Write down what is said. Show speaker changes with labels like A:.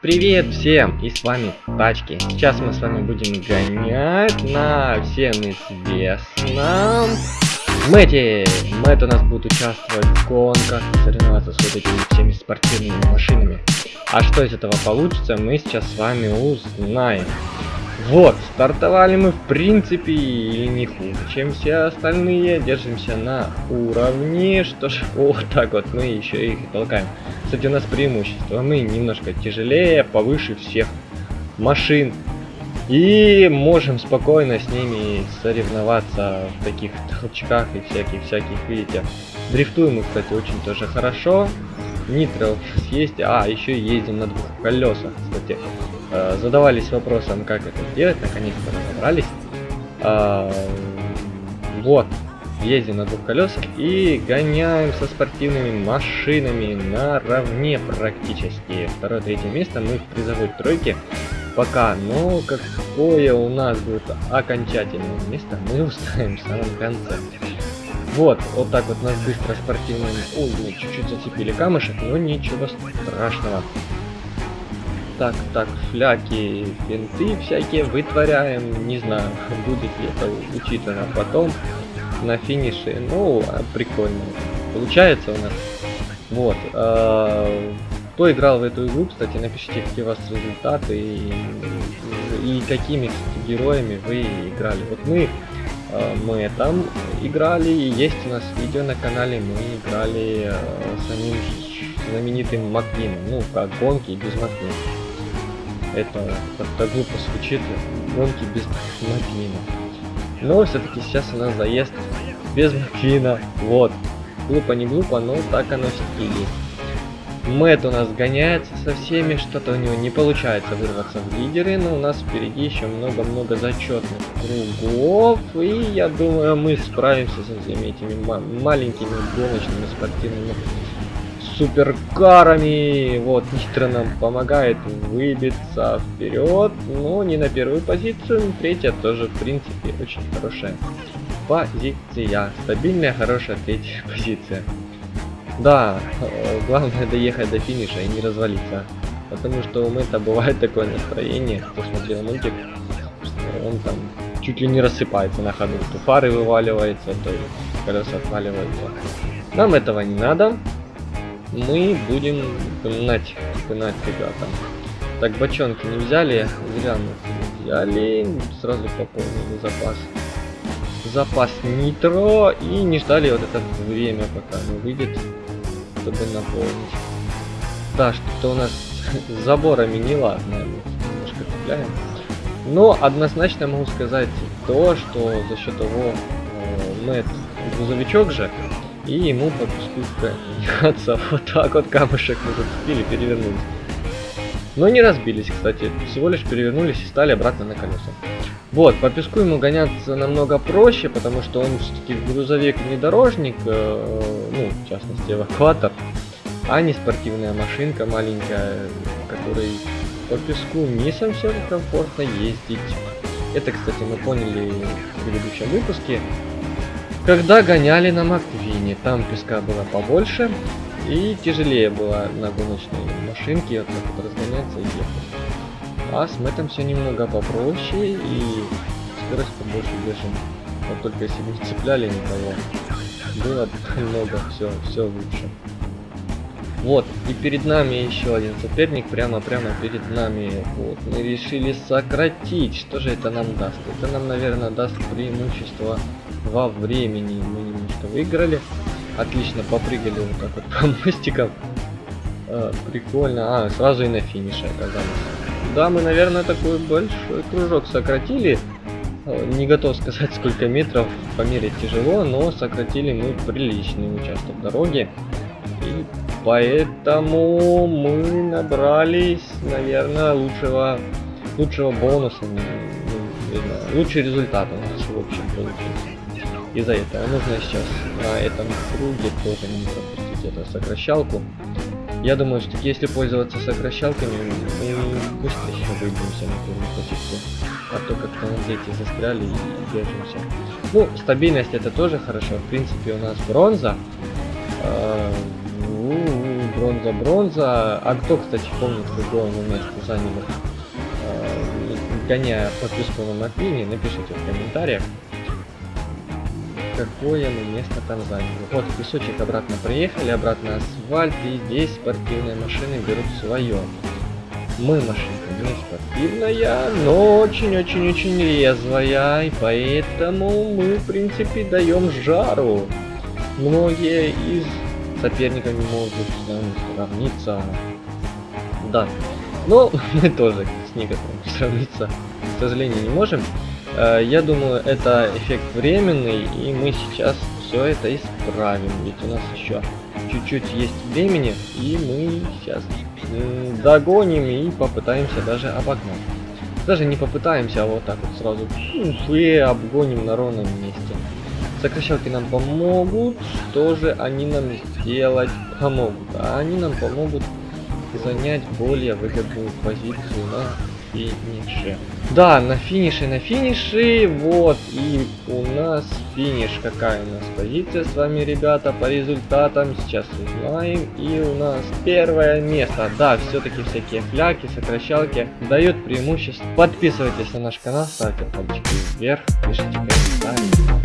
A: Привет всем! И с вами Тачки. Сейчас мы с вами будем гонять на всем известном Мэте. Мэт у нас будет участвовать в гонках, соревноваться с вот этими всеми спортивными машинами. А что из этого получится, мы сейчас с вами узнаем. Вот, стартовали мы в принципе или не хуже, чем все остальные. Держимся на уровне, что ж, вот так вот мы еще их толкаем. Кстати, у нас преимущество, мы немножко тяжелее, повыше всех машин. И можем спокойно с ними соревноваться в таких толчках и всяких-всяких, видите. Дрифтуем мы, кстати, очень тоже хорошо. Нитро есть, а, еще ездим на двух колесах, кстати. Э, задавались вопросом, как это сделать, наконец-то разобрались. Э, вот, ездим на двух колесах и гоняем со спортивными машинами наравне практически. Второе, третье место мы в призовой тройке пока, но какое у нас будет окончательное место, мы узнаем в самом конце. Вот, вот так вот нас быстро спортивным... Ой, чуть-чуть зацепили камышек, но ничего страшного так, так, фляки, финты всякие вытворяем. Не знаю, будет ли это учитано потом на финише. Ну, а, прикольно. Получается у нас. Вот. Э, кто играл в эту игру, кстати, напишите, какие у вас результаты и, и какими героями вы играли. Вот мы мы там играли, и есть у нас видео на канале, мы играли э, самим знаменитым Маквином, ну, как гонки без Маквина. Это как-то глупо звучит, гонки без Маквина. Но все-таки сейчас у нас заезд без Маквина. Вот. Глупо не глупо, но так оно все-таки есть. Мэтт у нас гоняется со всеми, что-то у него не получается вырваться в лидеры, но у нас впереди еще много-много зачетных кругов, и я думаю, мы справимся со всеми этими маленькими гоночными спортивными суперкарами. Вот, Нитро нам помогает выбиться вперед. Но не на первую позицию, третья тоже, в принципе, очень хорошая позиция. Стабильная, хорошая третья позиция. Да, э, главное доехать до финиша и не развалиться. Потому что у Мэтта бывает такое настроение, кто смотрел мультик, что он там чуть ли не рассыпается на ходу. То фары вываливается, то колеса отваливаются. Нам этого не надо мы будем пинать, пинать ребята. Так, бочонки не взяли, зря мы взяли, сразу пополнили запас. Запас нитро и не ждали вот это время, пока оно выйдет, чтобы наполнить. Да, что-то у нас с заборами не ладно, немножко цепляем. Но однозначно могу сказать то, что за счет того, э, Мэтт грузовичок же, и ему по гоняться. Вот так вот камушек мы зацепили, перевернулись. Но не разбились, кстати. Всего лишь перевернулись и стали обратно на колеса. Вот, по песку ему гоняться намного проще, потому что он все-таки грузовик внедорожник, э, ну, в частности, эвакуатор, а не спортивная машинка маленькая, которой по песку не совсем комфортно ездить. Это, кстати, мы поняли в предыдущем выпуске, когда гоняли на Маквине, там песка было побольше и тяжелее было на гоночной машинке вот так вот разгоняться и ехать. А с Мэттом все немного попроще и скорость побольше держим. Вот только если бы цепляли никого, было бы много, все, все лучше. Вот, и перед нами еще один соперник, прямо-прямо перед нами. Вот, мы решили сократить. Что же это нам даст? Это нам, наверное, даст преимущество во времени мы немножко выиграли. Отлично, попрыгали вот так вот по мостикам. А, прикольно. А, сразу и на финише оказались. Да, мы, наверное, такой большой кружок сократили. А, не готов сказать, сколько метров померить тяжело, но сократили мы приличный участок дороги. И поэтому мы набрались, наверное, лучшего, лучшего бонуса. Лучший результат у нас, в общем, получился из-за этого нужно сейчас на этом круге тоже не пропустить эту сокращалку. Я думаю, что если пользоваться сокращалками, мы быстро еще выберемся на первую позицию. А то как-то на дети застряли и держимся. Ну, стабильность это тоже хорошо. В принципе, у нас бронза. А, бронза, бронза. А кто, кстати, помнит, какое мы место заняли, э, гоняя подписку на Маквине, напишите в комментариях, какое мы место там заняли. Вот, песочек обратно приехали, обратно асфальт, и здесь спортивные машины берут свое. Мы машинка не спортивная, но очень-очень-очень резвая, и поэтому мы, в принципе, даем жару. Многие из соперников не могут с нами сравниться. Да, но мы тоже с некоторыми сравниться, к сожалению, не можем. Э, я думаю, это эффект временный, и мы сейчас все это исправим. Ведь у нас еще чуть-чуть есть времени, и мы сейчас догоним и попытаемся даже обогнать. Даже не попытаемся, а вот так вот сразу и обгоним на ровном месте. Сокращалки нам помогут, что же они нам сделать помогут? А они нам помогут занять более выгодную позицию на финише. Да, на финише, на финише, вот, и у нас финиш, какая у нас позиция с вами, ребята, по результатам, сейчас узнаем, и у нас первое место, да, все-таки всякие фляки, сокращалки дают преимущество. Подписывайтесь на наш канал, ставьте пальчики вверх, пишите комментарии.